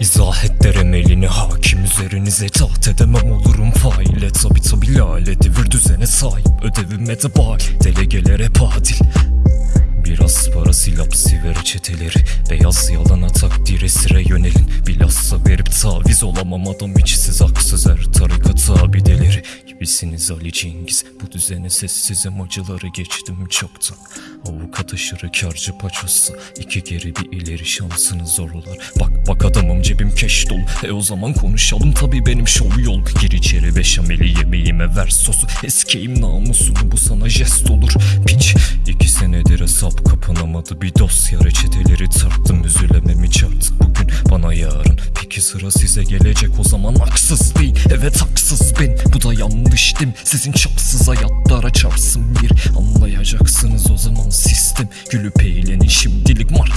İzah et derim elini hakim üzerinize taht edemem olurum faile. Tabi tabi lale devir düzene sahip ödevime de bağ Delegeler hep adil Biraz para silap siver çeteleri Beyaz yalana takdire sire yönelin. Bilhassa verip taviz olamam adam içsiz haksız her tarikat abideleri. Gibisiniz Ali Cengiz Bu düzene sessizim acıları geçtim çoktan Avukat aşırı karcı paçossa iki geri bir ileri şansını zorlar. Bak bak adamım cebim keş dolu. E o zaman konuşalım tabi benim şov yol. Gir içeri beşameli yemeğime ver sosu. Eskeyim namusunu bu sana jest olur. Piç kapanamadı Bir dosya reçeteleri tarttım üzülemem hiç artık Bugün bana yarın peki sıra size gelecek. O zaman haksız değil Evet haksız ben bu da yanlış değil mi? Sizin çapsız hayatlara çarpsın bir. Anlayacaksınız o zaman sistem. Gülüp eğlenin şimdilik ben